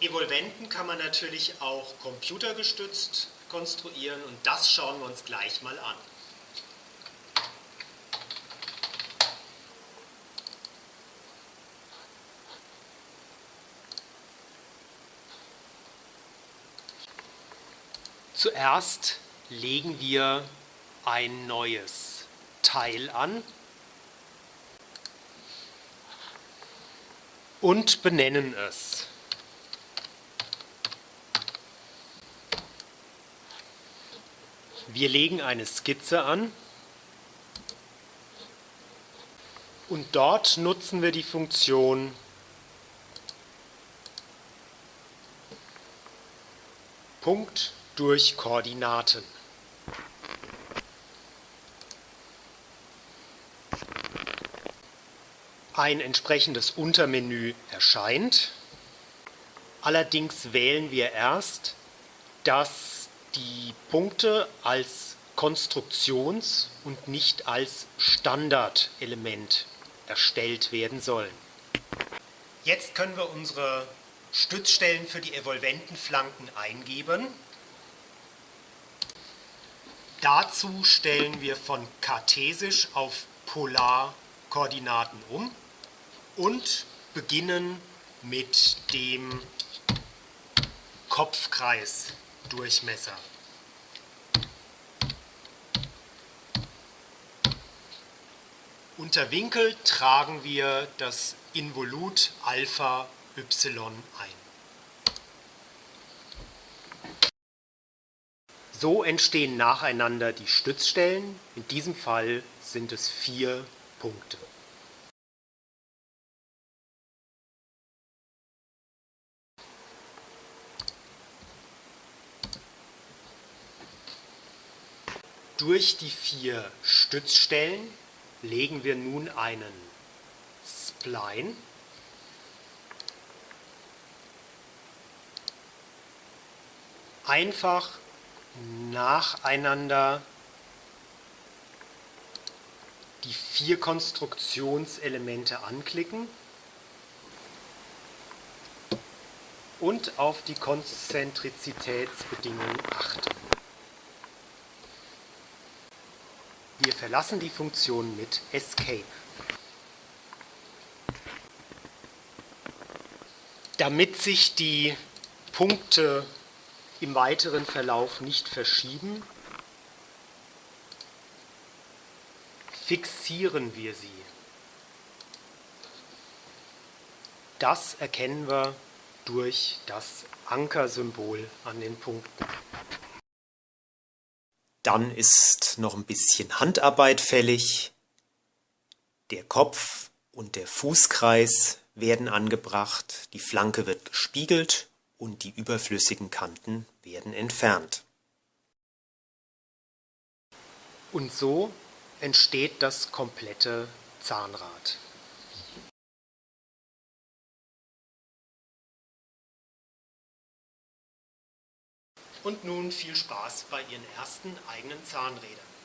Evolventen kann man natürlich auch computergestützt konstruieren und das schauen wir uns gleich mal an. Zuerst legen wir ein neues Teil an und benennen es. Wir legen eine Skizze an und dort nutzen wir die Funktion Punkt durch Koordinaten. Ein entsprechendes Untermenü erscheint. Allerdings wählen wir erst, dass die Punkte als Konstruktions- und nicht als Standardelement erstellt werden sollen. Jetzt können wir unsere Stützstellen für die evolventen Flanken eingeben. Dazu stellen wir von kartesisch auf Polarkoordinaten um und beginnen mit dem Kopfkreisdurchmesser. Unter Winkel tragen wir das Involut Alpha Y ein. So entstehen nacheinander die Stützstellen, in diesem Fall sind es vier Punkte. Durch die vier Stützstellen legen wir nun einen Spline einfach nacheinander die vier Konstruktionselemente anklicken und auf die Konzentrizitätsbedingungen achten. Wir verlassen die Funktion mit Escape. Damit sich die Punkte im weiteren Verlauf nicht verschieben, fixieren wir sie. Das erkennen wir durch das Ankersymbol an den Punkten. Dann ist noch ein bisschen Handarbeit fällig. Der Kopf und der Fußkreis werden angebracht, die Flanke wird gespiegelt und die überflüssigen Kanten werden entfernt. Und so entsteht das komplette Zahnrad. Und nun viel Spaß bei Ihren ersten eigenen Zahnrädern.